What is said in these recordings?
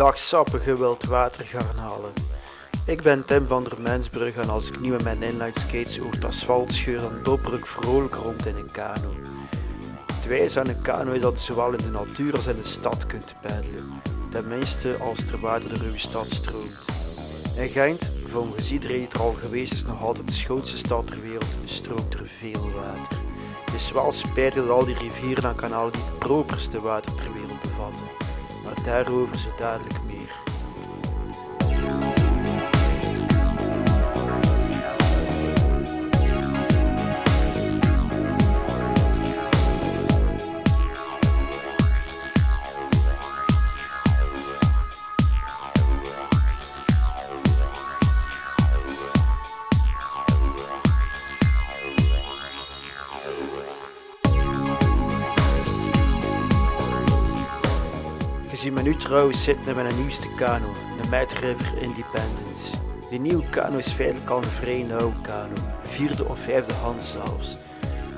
Dag sappige wildwatergarnalen. Ik ben Tim van der Mensbrug en als ik nu met mijn inline skates over het asfalt scheur dan dobber ik vrolijk rond in een kano. Het wijze aan een kano is dat je zowel in de natuur als in de stad kunt peddelen. Tenminste als er water door uw stad stroomt. In Gent, volgens iedereen die er al geweest is, nog altijd de schoonste stad ter wereld, stroomt er veel water. Het is wel spijtig dat al die rivieren en kanalen niet het properste water ter wereld bevatten. Maar daarover zo dadelijk meer. Je ziet me nu trouwens zitten met een nieuwste kano, de Mad River Independence. Die nieuwe kano is feitelijk al een vrij nauwe kano, vierde of vijfde hand zelfs.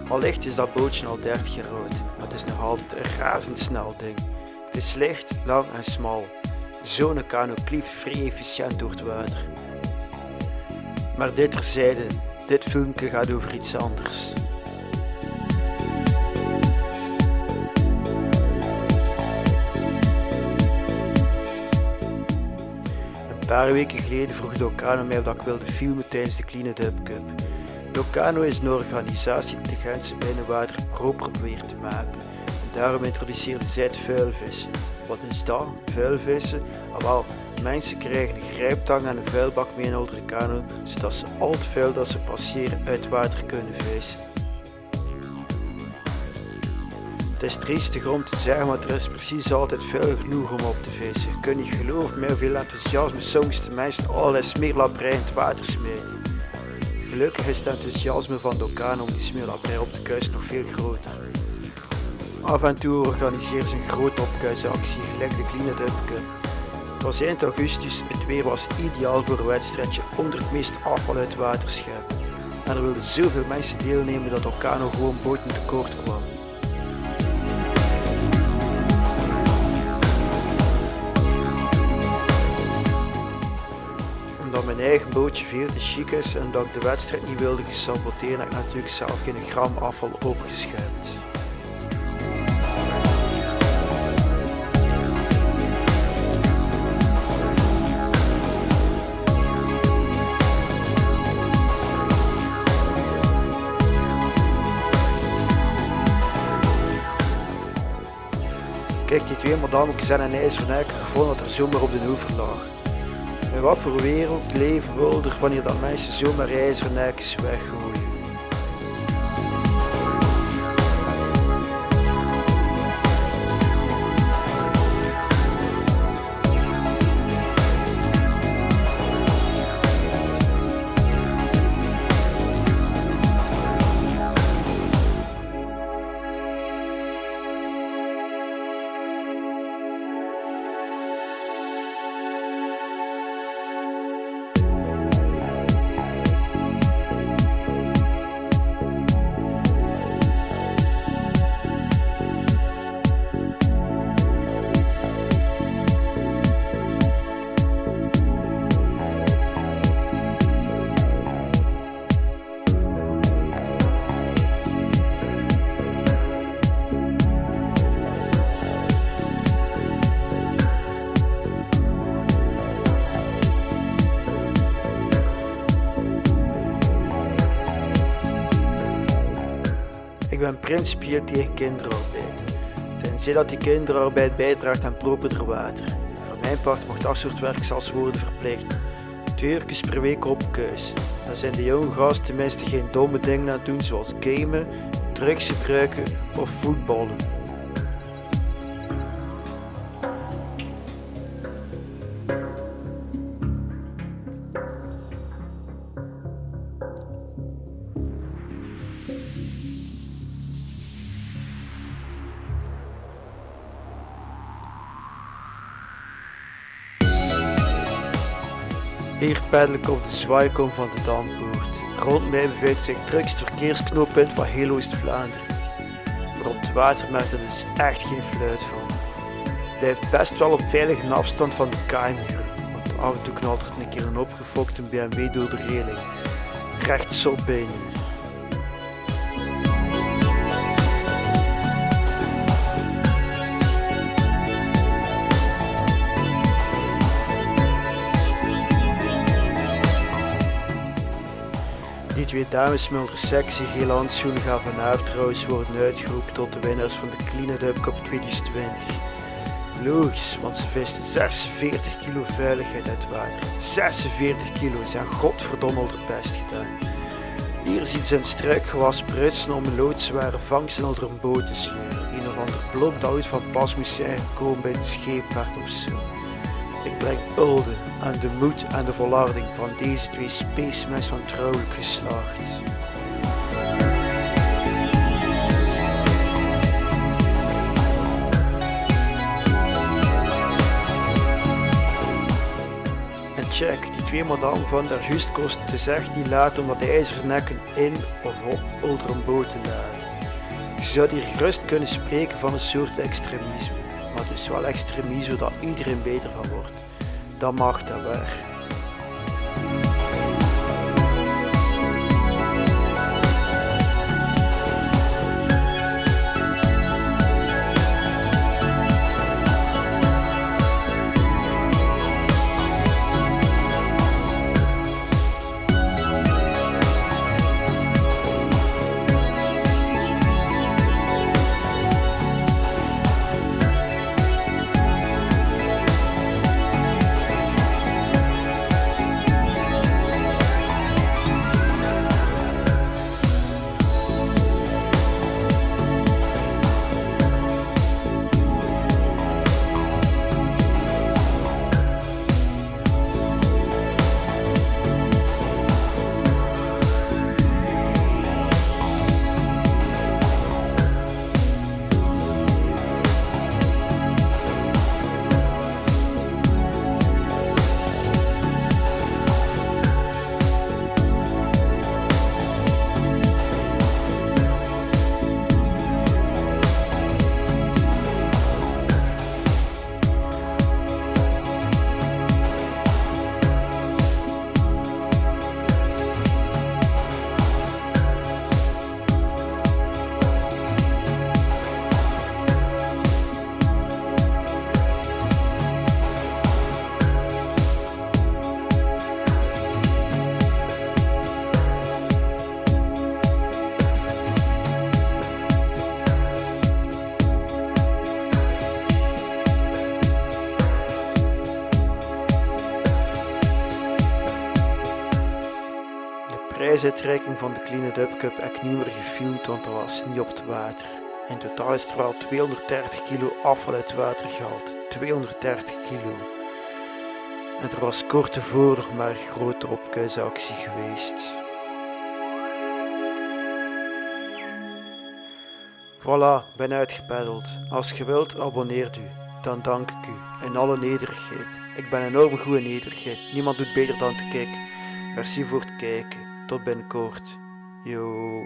Allicht is dat bootje al 30 jaar oud, maar het is nog altijd een razendsnel ding. Het is licht, lang en smal. Zo'n kano klieft vrij efficiënt door het water. Maar dit terzijde, dit filmpje gaat over iets anders. Paar weken geleden vroeg Docano mij dat ik wilde filmen tijdens de Clean It Up Cup. Docano is een organisatie die de Gentse binnenwater proper probeert te maken. En daarom introduceerde zij het vuilvissen. Wat is dat? Vuilvissen? Ah, wel, mensen krijgen een grijptang en een vuilbak mee in de zodat ze al het vuil dat ze passeren uit water kunnen vissen. Het is triestig om te zeggen, maar er is precies altijd vuil genoeg om op te vissen. Je kunt niet geloven met hoeveel enthousiasme soms de mensen allerlei smeerlapperij in het water smijten. Gelukkig is het enthousiasme van Dokan om die smeerlapperij op te kuisen nog veel groter. Af en toe organiseert ze een grote opkuisactie, gelijk de Clean It Up. Het was eind augustus, het weer was ideaal voor een wedstrijdje onder het meest afval uit water. En er wilden zoveel mensen deelnemen dat Ocano gewoon boten tekort kwam. Omdat mijn eigen bootje veel te chic is en dat ik de wedstrijd niet wilde gesaboteren, heb ik natuurlijk zelf geen gram afval opgeschept. Kijk, die twee madammetjes en een ijzeren nek gevonden dat er zomaar op de oever lag. In wat voor wereld leven we er wanneer dat mensen zomaar ijzeren nekjes weggooien? Ik ben principieel tegen kinderarbeid. Tenzij dat die kinderarbeid bijdraagt aan properder water. Voor mijn part mag dat soort werk zelfs worden verplicht. Twee uur per week op keus. Dan zijn de jonge gasten tenminste geen domme dingen aan het doen zoals gamen, drugs gebruiken of voetballen. Hier peddel ik op de zwaaikom van de Dampoort. Rond mij bevindt zich het drukste verkeersknooppunt van heel Oost-Vlaanderen. Maar op het water maakt er dus echt geen fluit van. blijft best wel op veilige afstand van de kaaimuren, want af en toe knalt er een keer een opgefokte BMW door de reling. Recht zot bij Die twee dames met onder sexy gele handschoenen gaan vanavond trouwens worden uitgeroepen tot de winnaars van de Clean Up Cup 2020. Logisch, want ze visten 46 kilo veiligheid uit water. 46 kilo, hebben godverdomme al haar best gedaan. Hier ziet ze een struikgewas prutsen om een loodzware vangst in onder een boot te sleuren. Een of ander dat ooit van pas moest zijn gekomen bij het scheepvaart of zo. Ik breng hulde aan de moed en de volharding van deze twee spacemens van trouwelijk geslacht. En check, die twee madame van daar juist kost te zeggen niet laten om wat ijzeren nekken in of op te laden. Je zou hier gerust kunnen spreken van een soort extremisme, maar het is wel extremisme dat iedereen beter van wordt. Dat mag dat waar. prijsuitreiking van de Clean It Up Cup ik niet meer gefilmd, want er was niet op het water. In totaal is er wel 230 kilo afval uit het water gehaald. 230 kilo. En er was kort tevoren nog maar een grote opkuisactie geweest. Voilà, ben uitgepeddeld. Als je wilt, abonneert u. Dan dank ik u. In alle nederigheid. Ik ben enorm goed in nederigheid. Niemand doet beter dan te kijken. Merci voor het kijken. Tot binnenkort. Yo.